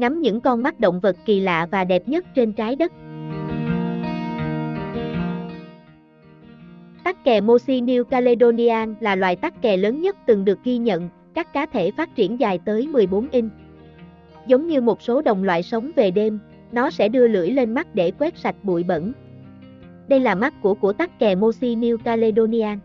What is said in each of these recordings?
ngắm những con mắt động vật kỳ lạ và đẹp nhất trên trái đất. Tắc kè Mosi New Caledonian là loài tắc kè lớn nhất từng được ghi nhận, các cá thể phát triển dài tới 14 inch. Giống như một số đồng loại sống về đêm, nó sẽ đưa lưỡi lên mắt để quét sạch bụi bẩn. Đây là mắt của của tắc kè Mosi New Caledonian.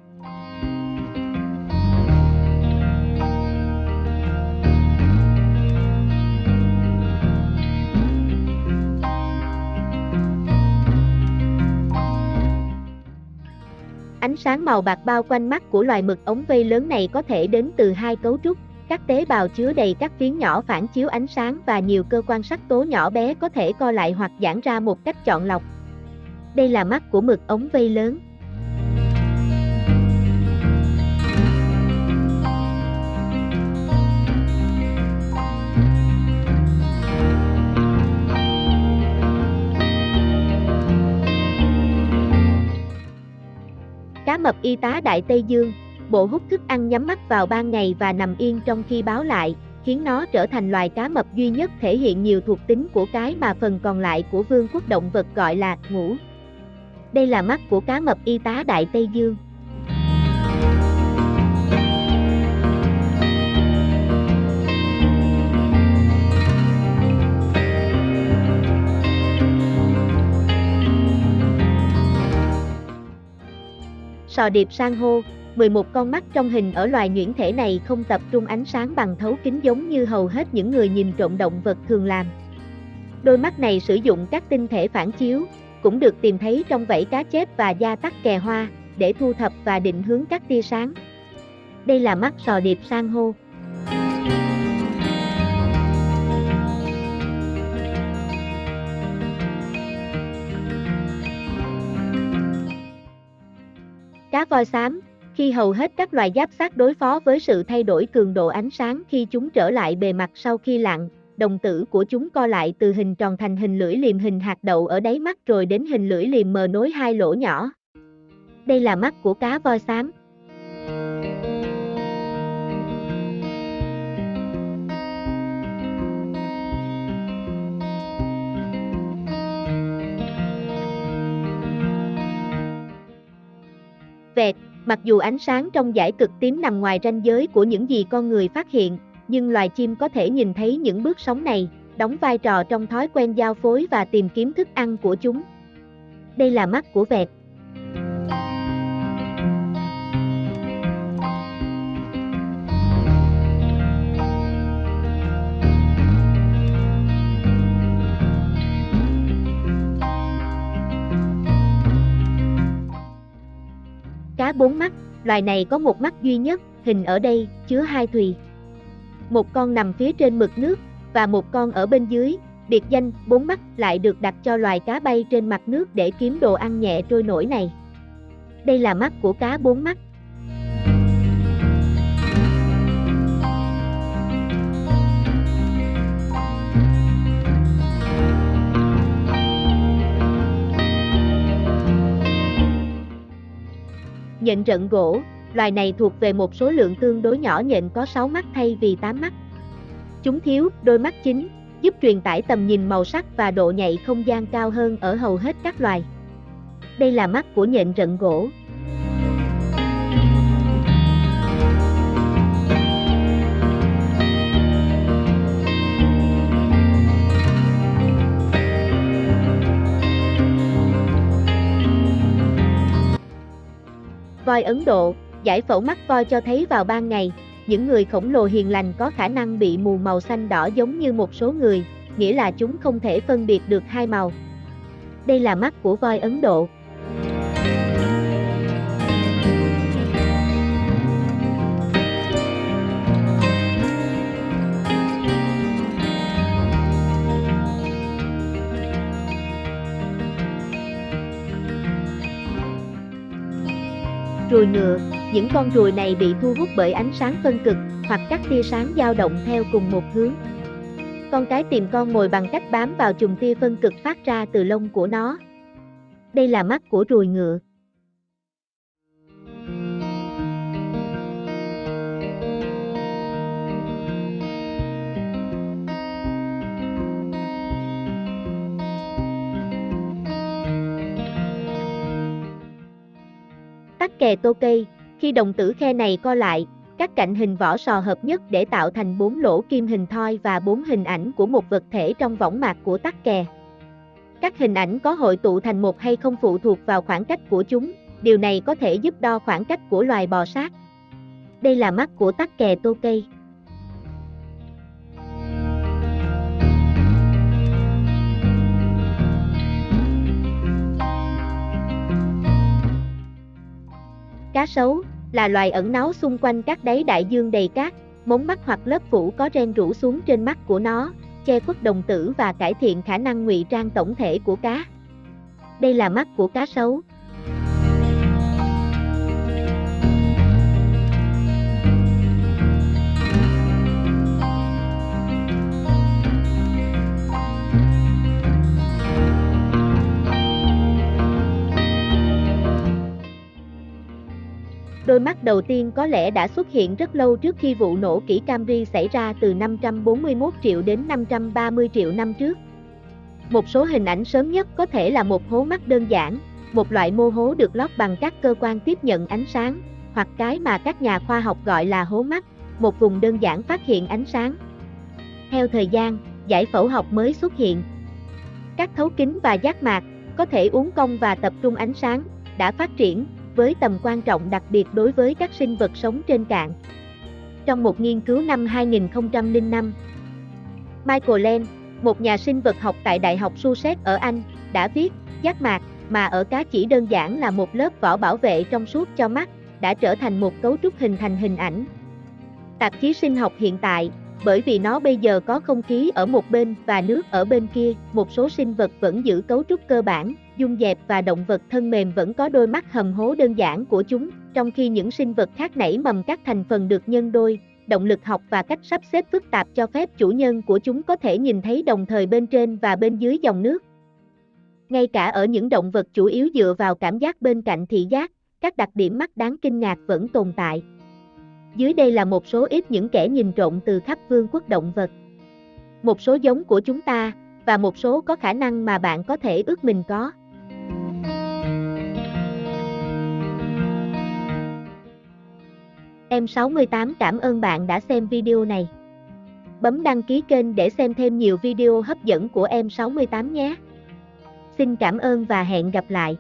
Ánh sáng màu bạc bao quanh mắt của loài mực ống vây lớn này có thể đến từ hai cấu trúc, các tế bào chứa đầy các phiến nhỏ phản chiếu ánh sáng và nhiều cơ quan sắc tố nhỏ bé có thể co lại hoặc giãn ra một cách chọn lọc. Đây là mắt của mực ống vây lớn. Cá mập y tá Đại Tây Dương, bộ hút thức ăn nhắm mắt vào ban ngày và nằm yên trong khi báo lại, khiến nó trở thành loài cá mập duy nhất thể hiện nhiều thuộc tính của cái mà phần còn lại của vương quốc động vật gọi là ngủ. Đây là mắt của cá mập y tá Đại Tây Dương. Sò điệp san hô, 11 con mắt trong hình ở loài nhuyễn thể này không tập trung ánh sáng bằng thấu kính giống như hầu hết những người nhìn trộm động vật thường làm. Đôi mắt này sử dụng các tinh thể phản chiếu, cũng được tìm thấy trong vảy cá chép và da tắc kè hoa, để thu thập và định hướng các tia sáng. Đây là mắt sò điệp san hô. Cá voi xám, khi hầu hết các loài giáp sát đối phó với sự thay đổi cường độ ánh sáng khi chúng trở lại bề mặt sau khi lặn, đồng tử của chúng co lại từ hình tròn thành hình lưỡi liềm hình hạt đậu ở đáy mắt rồi đến hình lưỡi liềm mờ nối hai lỗ nhỏ. Đây là mắt của cá voi xám. Mặc dù ánh sáng trong dải cực tím nằm ngoài ranh giới của những gì con người phát hiện, nhưng loài chim có thể nhìn thấy những bước sóng này, đóng vai trò trong thói quen giao phối và tìm kiếm thức ăn của chúng. Đây là mắt của vẹt. Bốn mắt, loài này có một mắt duy nhất, hình ở đây, chứa hai thùy. Một con nằm phía trên mực nước, và một con ở bên dưới, biệt danh bốn mắt lại được đặt cho loài cá bay trên mặt nước để kiếm đồ ăn nhẹ trôi nổi này. Đây là mắt của cá bốn mắt. Nhện rận gỗ, loài này thuộc về một số lượng tương đối nhỏ nhện có 6 mắt thay vì 8 mắt. Chúng thiếu đôi mắt chính, giúp truyền tải tầm nhìn màu sắc và độ nhạy không gian cao hơn ở hầu hết các loài. Đây là mắt của nhện rận gỗ. Voi Ấn Độ, giải phẫu mắt voi cho thấy vào ban ngày, những người khổng lồ hiền lành có khả năng bị mù màu xanh đỏ giống như một số người, nghĩa là chúng không thể phân biệt được hai màu. Đây là mắt của voi Ấn Độ. Ruồi ngựa, những con ruồi này bị thu hút bởi ánh sáng phân cực, hoặc các tia sáng dao động theo cùng một hướng. Con cái tìm con mồi bằng cách bám vào chùm tia phân cực phát ra từ lông của nó. Đây là mắt của ruồi ngựa. Tắc kè tô cây, khi đồng tử khe này co lại, các cạnh hình vỏ sò hợp nhất để tạo thành bốn lỗ kim hình thoi và bốn hình ảnh của một vật thể trong võng mạc của tắc kè. Các hình ảnh có hội tụ thành một hay không phụ thuộc vào khoảng cách của chúng, điều này có thể giúp đo khoảng cách của loài bò sát. Đây là mắt của tắc kè tô cây. Cá sấu là loài ẩn náu xung quanh các đáy đại dương đầy cát, mống mắt hoặc lớp phủ có ren rủ xuống trên mắt của nó, che khuất đồng tử và cải thiện khả năng ngụy trang tổng thể của cá. Đây là mắt của cá sấu. Đôi mắt đầu tiên có lẽ đã xuất hiện rất lâu trước khi vụ nổ kỹ Camry xảy ra từ 541 triệu đến 530 triệu năm trước. Một số hình ảnh sớm nhất có thể là một hố mắt đơn giản, một loại mô hố được lót bằng các cơ quan tiếp nhận ánh sáng, hoặc cái mà các nhà khoa học gọi là hố mắt, một vùng đơn giản phát hiện ánh sáng. Theo thời gian, giải phẫu học mới xuất hiện. Các thấu kính và giác mạc, có thể uốn cong và tập trung ánh sáng, đã phát triển, với tầm quan trọng đặc biệt đối với các sinh vật sống trên cạn. Trong một nghiên cứu năm 2005, Michael Len, một nhà sinh vật học tại Đại học Sussex ở Anh, đã viết, giác mạc, mà ở cá chỉ đơn giản là một lớp vỏ bảo vệ trong suốt cho mắt, đã trở thành một cấu trúc hình thành hình ảnh. Tạp chí sinh học hiện tại, bởi vì nó bây giờ có không khí ở một bên và nước ở bên kia, một số sinh vật vẫn giữ cấu trúc cơ bản, dung dẹp và động vật thân mềm vẫn có đôi mắt hầm hố đơn giản của chúng, trong khi những sinh vật khác nảy mầm các thành phần được nhân đôi, động lực học và cách sắp xếp phức tạp cho phép chủ nhân của chúng có thể nhìn thấy đồng thời bên trên và bên dưới dòng nước. Ngay cả ở những động vật chủ yếu dựa vào cảm giác bên cạnh thị giác, các đặc điểm mắt đáng kinh ngạc vẫn tồn tại. Dưới đây là một số ít những kẻ nhìn trộm từ khắp vương quốc động vật. Một số giống của chúng ta, và một số có khả năng mà bạn có thể ước mình có. Em 68 cảm ơn bạn đã xem video này. Bấm đăng ký kênh để xem thêm nhiều video hấp dẫn của em 68 nhé. Xin cảm ơn và hẹn gặp lại.